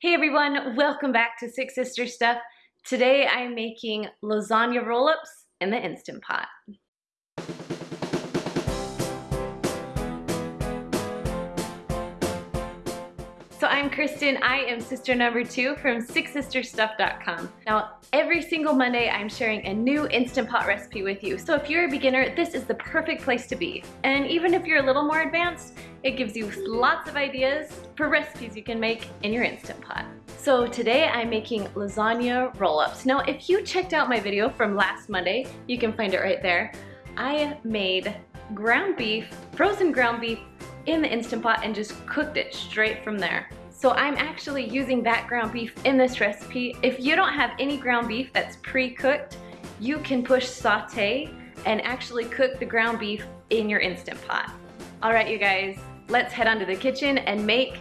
Hey everyone, welcome back to Six Sister Stuff. Today I'm making lasagna roll-ups in the Instant Pot. So I'm Kristen, I am sister number two from sixsisterstuff.com. Now, every single Monday I'm sharing a new Instant Pot recipe with you. So if you're a beginner, this is the perfect place to be. And even if you're a little more advanced, it gives you lots of ideas for recipes you can make in your Instant Pot. So today I'm making lasagna roll-ups. Now, if you checked out my video from last Monday, you can find it right there. I made ground beef, frozen ground beef in the Instant Pot and just cooked it straight from there. So I'm actually using that ground beef in this recipe. If you don't have any ground beef that's pre-cooked, you can push saute and actually cook the ground beef in your Instant Pot. All right, you guys, let's head on to the kitchen and make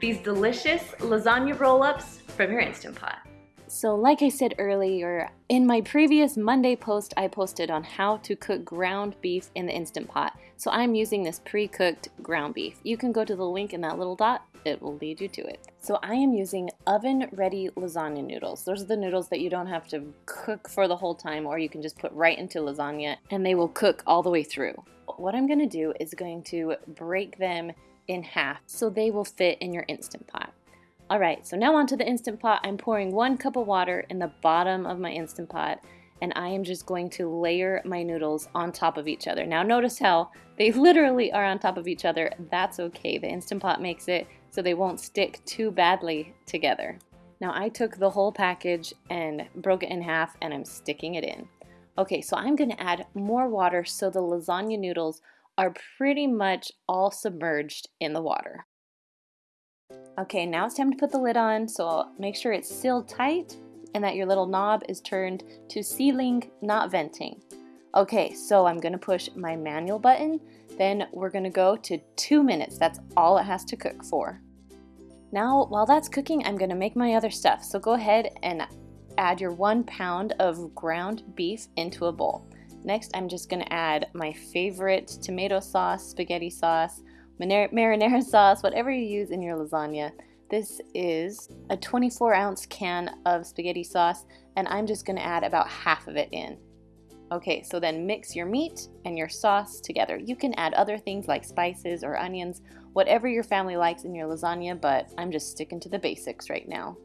these delicious lasagna roll-ups from your Instant Pot. So like I said earlier, in my previous Monday post, I posted on how to cook ground beef in the Instant Pot. So I'm using this pre-cooked ground beef. You can go to the link in that little dot, it will lead you to it. So I am using oven-ready lasagna noodles. Those are the noodles that you don't have to cook for the whole time or you can just put right into lasagna and they will cook all the way through. What I'm gonna do is going to break them in half so they will fit in your Instant Pot. All right, so now onto the Instant Pot. I'm pouring one cup of water in the bottom of my Instant Pot and I am just going to layer my noodles on top of each other. Now notice how they literally are on top of each other. That's okay. The Instant Pot makes it so they won't stick too badly together. Now I took the whole package and broke it in half and I'm sticking it in. Okay, so I'm gonna add more water so the lasagna noodles are pretty much all submerged in the water. Okay, now it's time to put the lid on, so make sure it's sealed tight and that your little knob is turned to sealing, not venting. Okay, so I'm gonna push my manual button, then we're gonna go to two minutes. That's all it has to cook for. Now, while that's cooking, I'm gonna make my other stuff. So go ahead and add your one pound of ground beef into a bowl. Next, I'm just gonna add my favorite tomato sauce, spaghetti sauce, marinara sauce, whatever you use in your lasagna. This is a 24 ounce can of spaghetti sauce and I'm just gonna add about half of it in. Okay, so then mix your meat and your sauce together. You can add other things like spices or onions, whatever your family likes in your lasagna, but I'm just sticking to the basics right now.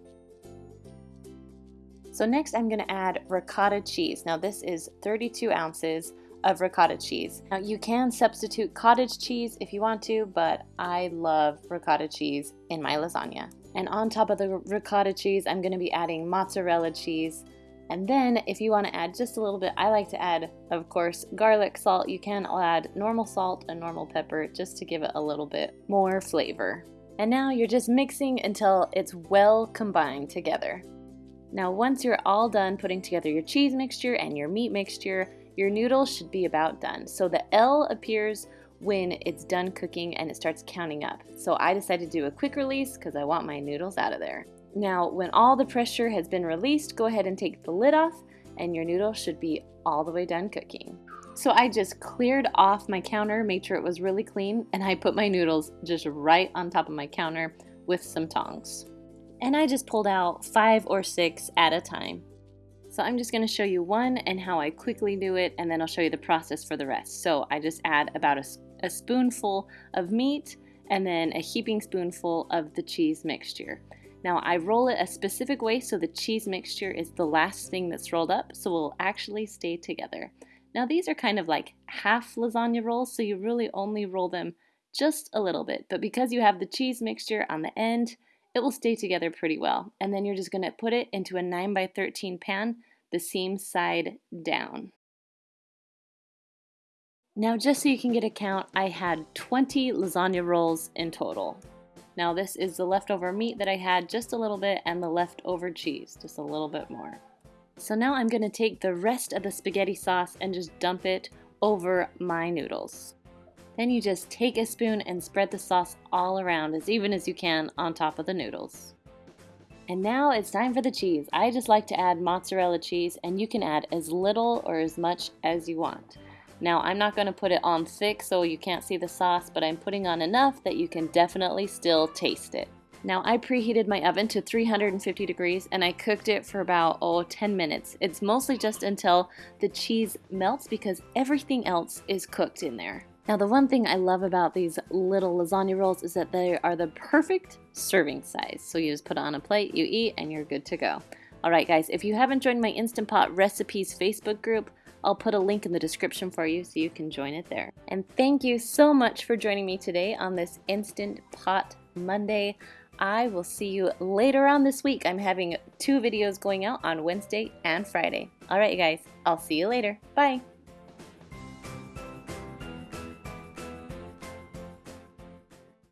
So next I'm gonna add ricotta cheese. Now this is 32 ounces of ricotta cheese. Now you can substitute cottage cheese if you want to, but I love ricotta cheese in my lasagna. And on top of the ricotta cheese, I'm gonna be adding mozzarella cheese. And then if you wanna add just a little bit, I like to add, of course, garlic salt. You can add normal salt and normal pepper just to give it a little bit more flavor. And now you're just mixing until it's well combined together. Now once you're all done putting together your cheese mixture and your meat mixture, your noodles should be about done. So the L appears when it's done cooking and it starts counting up. So I decided to do a quick release because I want my noodles out of there. Now, when all the pressure has been released, go ahead and take the lid off and your noodles should be all the way done cooking. So I just cleared off my counter, made sure it was really clean, and I put my noodles just right on top of my counter with some tongs. And I just pulled out five or six at a time. So I'm just going to show you one and how I quickly do it, and then I'll show you the process for the rest. So I just add about a, a spoonful of meat and then a heaping spoonful of the cheese mixture. Now I roll it a specific way so the cheese mixture is the last thing that's rolled up, so it will actually stay together. Now these are kind of like half lasagna rolls, so you really only roll them just a little bit. But because you have the cheese mixture on the end, it will stay together pretty well. And then you're just going to put it into a 9 by 13 pan, the seam side down. Now just so you can get a count, I had 20 lasagna rolls in total. Now this is the leftover meat that I had just a little bit and the leftover cheese, just a little bit more. So now I'm going to take the rest of the spaghetti sauce and just dump it over my noodles. Then you just take a spoon and spread the sauce all around as even as you can on top of the noodles. And now it's time for the cheese. I just like to add mozzarella cheese and you can add as little or as much as you want. Now I'm not going to put it on thick so you can't see the sauce, but I'm putting on enough that you can definitely still taste it. Now I preheated my oven to 350 degrees and I cooked it for about, oh, 10 minutes. It's mostly just until the cheese melts because everything else is cooked in there. Now the one thing I love about these little lasagna rolls is that they are the perfect serving size. So you just put it on a plate, you eat, and you're good to go. Alright guys, if you haven't joined my Instant Pot Recipes Facebook group, I'll put a link in the description for you so you can join it there. And thank you so much for joining me today on this Instant Pot Monday. I will see you later on this week. I'm having two videos going out on Wednesday and Friday. Alright you guys, I'll see you later. Bye!